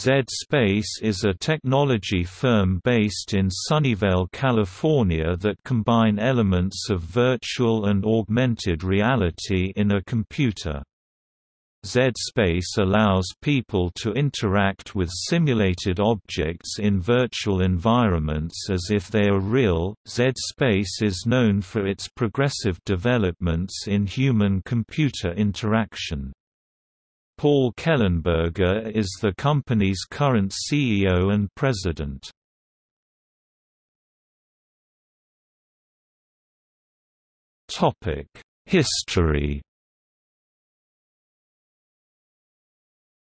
Z-Space is a technology firm based in Sunnyvale, California that combine elements of virtual and augmented reality in a computer. Z-Space allows people to interact with simulated objects in virtual environments as if they are real. Z-Space is known for its progressive developments in human-computer interaction. Paul Kellenberger is the company's current CEO and president. History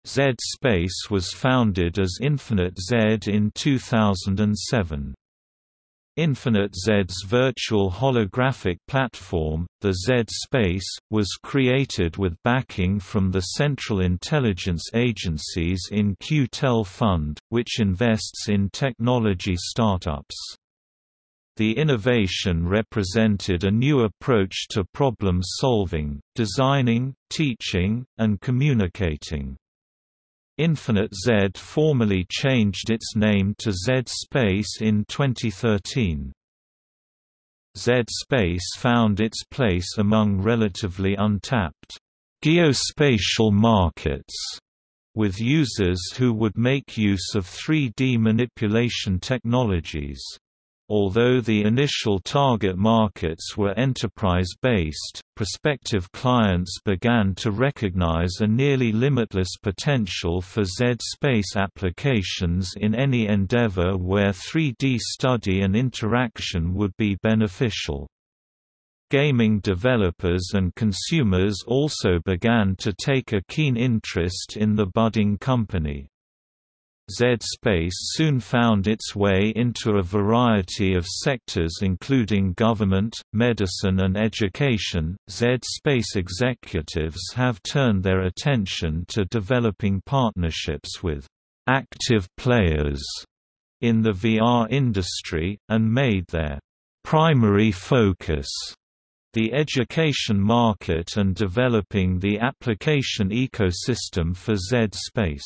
Z-Space was founded as Infinite Z in 2007. Infinite Z's virtual holographic platform, the Z-Space, was created with backing from the Central Intelligence Agency's In-Q-Tel Fund, which invests in technology startups. The innovation represented a new approach to problem solving, designing, teaching, and communicating. Infinite Z formally changed its name to Z-Space in 2013. Z-Space found its place among relatively untapped geospatial markets, with users who would make use of 3D manipulation technologies. Although the initial target markets were enterprise-based, prospective clients began to recognize a nearly limitless potential for Z-space applications in any endeavor where 3D study and interaction would be beneficial. Gaming developers and consumers also began to take a keen interest in the budding company. Z-Space soon found its way into a variety of sectors including government, medicine and education. Z-Space executives have turned their attention to developing partnerships with active players in the VR industry, and made their primary focus the education market and developing the application ecosystem for Z-Space.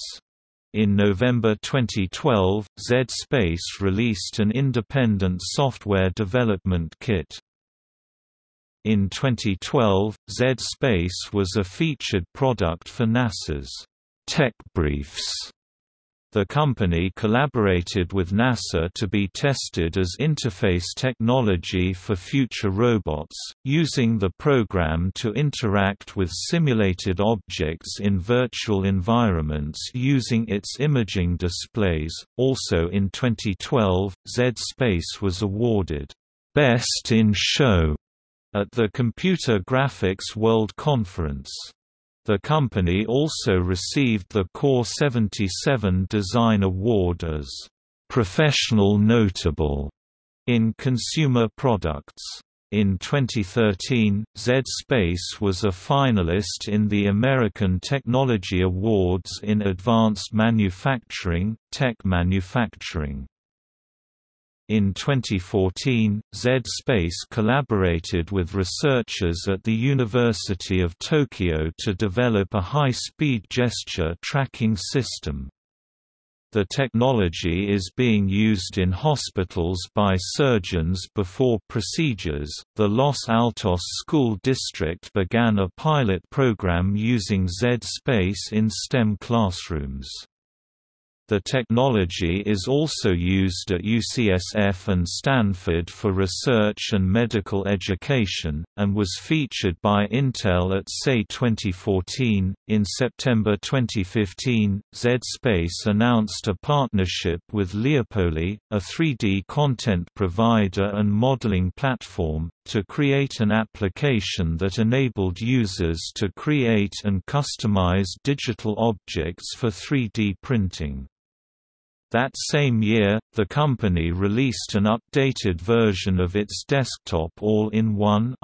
In November 2012, Z-Space released an independent software development kit. In 2012, Z-Space was a featured product for NASA's Tech Briefs the company collaborated with NASA to be tested as interface technology for future robots, using the program to interact with simulated objects in virtual environments using its imaging displays. Also in 2012, Z Space was awarded Best in Show at the Computer Graphics World Conference. The company also received the Core 77 Design Award as Professional Notable in consumer products. In 2013, Z-Space was a finalist in the American Technology Awards in Advanced Manufacturing, Tech Manufacturing. In 2014, Z-Space collaborated with researchers at the University of Tokyo to develop a high-speed gesture tracking system. The technology is being used in hospitals by surgeons before procedures. The Los Altos School District began a pilot program using Z-Space in STEM classrooms. The technology is also used at UCSF and Stanford for research and medical education, and was featured by Intel at SEI 2014. In September 2015, Z-Space announced a partnership with Leopoly, a 3D content provider and modeling platform, to create an application that enabled users to create and customize digital objects for 3D printing. That same year, the company released an updated version of its desktop all-in-one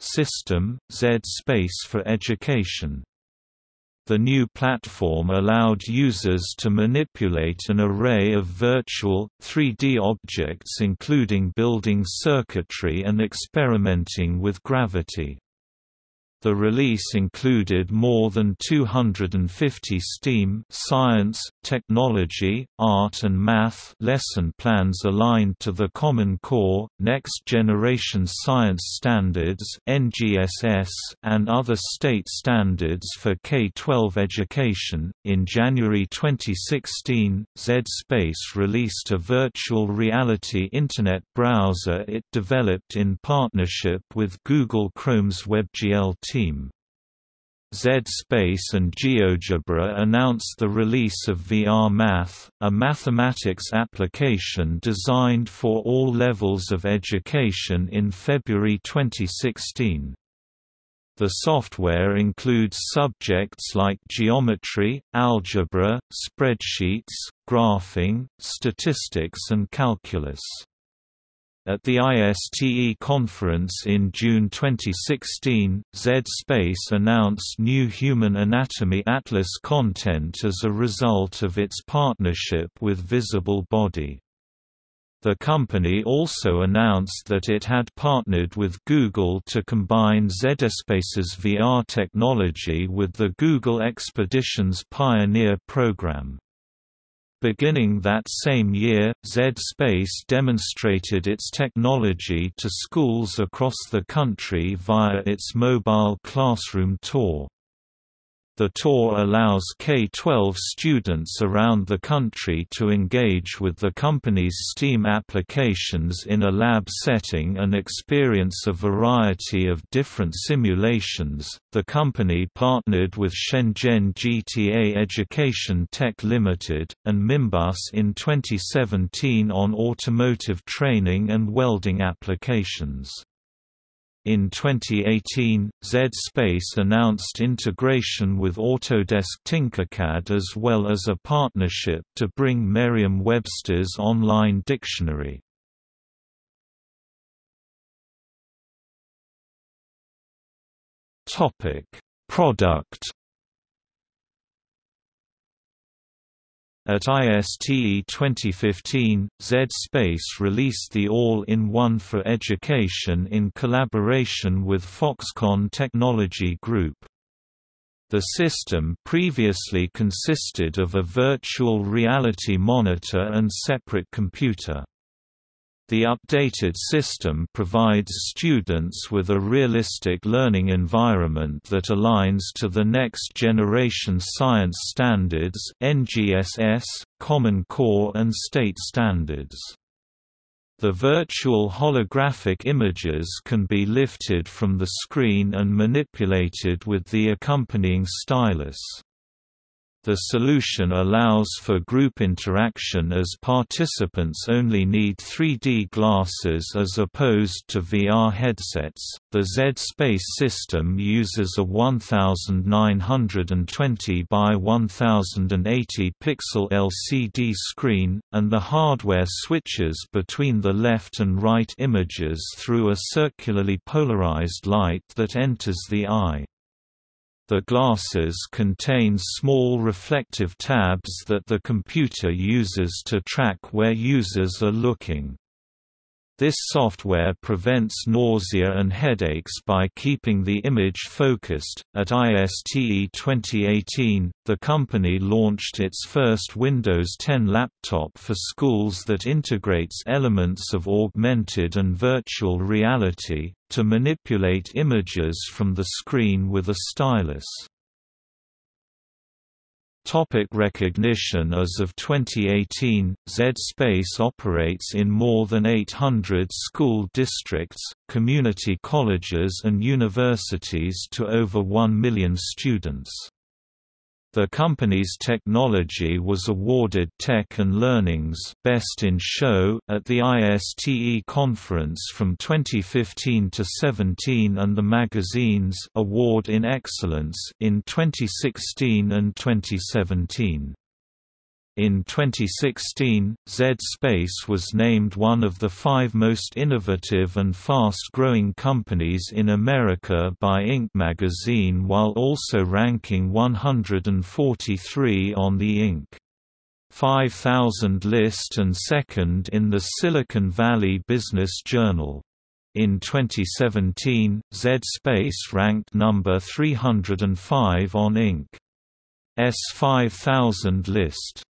system, Z-Space for Education. The new platform allowed users to manipulate an array of virtual, 3D objects including building circuitry and experimenting with gravity. The release included more than 250 STEAM science, technology, art and math lesson plans aligned to the Common Core, Next Generation Science Standards (NGSS), and other state standards for K-12 education. In January 2016, Z-Space released a virtual reality internet browser it developed in partnership with Google Chrome's WebGL team. Z-Space and GeoGebra announced the release of VR Math, a mathematics application designed for all levels of education in February 2016. The software includes subjects like geometry, algebra, spreadsheets, graphing, statistics and calculus. At the ISTE conference in June 2016, Z-Space announced new Human Anatomy Atlas content as a result of its partnership with Visible Body. The company also announced that it had partnered with Google to combine ZSpace's VR technology with the Google Expeditions Pioneer program. Beginning that same year, Z-Space demonstrated its technology to schools across the country via its mobile classroom tour. The tour allows K-12 students around the country to engage with the company's STEAM applications in a lab setting and experience a variety of different simulations. The company partnered with Shenzhen GTA Education Tech Limited and Mimbus in 2017 on automotive training and welding applications. In 2018, Z-Space announced integration with Autodesk Tinkercad as well as a partnership to bring Merriam-Webster's online dictionary. Product At ISTE 2015, Z-Space released the All-in-One for Education in collaboration with Foxconn Technology Group. The system previously consisted of a virtual reality monitor and separate computer. The updated system provides students with a realistic learning environment that aligns to the next generation science standards NGSS, Common Core and state standards. The virtual holographic images can be lifted from the screen and manipulated with the accompanying stylus. The solution allows for group interaction as participants only need 3D glasses as opposed to VR headsets. The Z Space system uses a 1920 by 1080 pixel LCD screen, and the hardware switches between the left and right images through a circularly polarized light that enters the eye. The glasses contain small reflective tabs that the computer uses to track where users are looking. This software prevents nausea and headaches by keeping the image focused. At ISTE 2018, the company launched its first Windows 10 laptop for schools that integrates elements of augmented and virtual reality to manipulate images from the screen with a stylus. Topic recognition As of 2018, Z-Space operates in more than 800 school districts, community colleges and universities to over 1 million students. The company's technology was awarded Tech and Learning's Best in Show at the ISTE conference from 2015 to 17 and the magazine's Award in Excellence in 2016 and 2017. In 2016, Z-Space was named one of the five most innovative and fast-growing companies in America by Inc. magazine while also ranking 143 on the Inc. 5000 list and second in the Silicon Valley Business Journal. In 2017, Z-Space ranked number 305 on Inc. S 5000 list.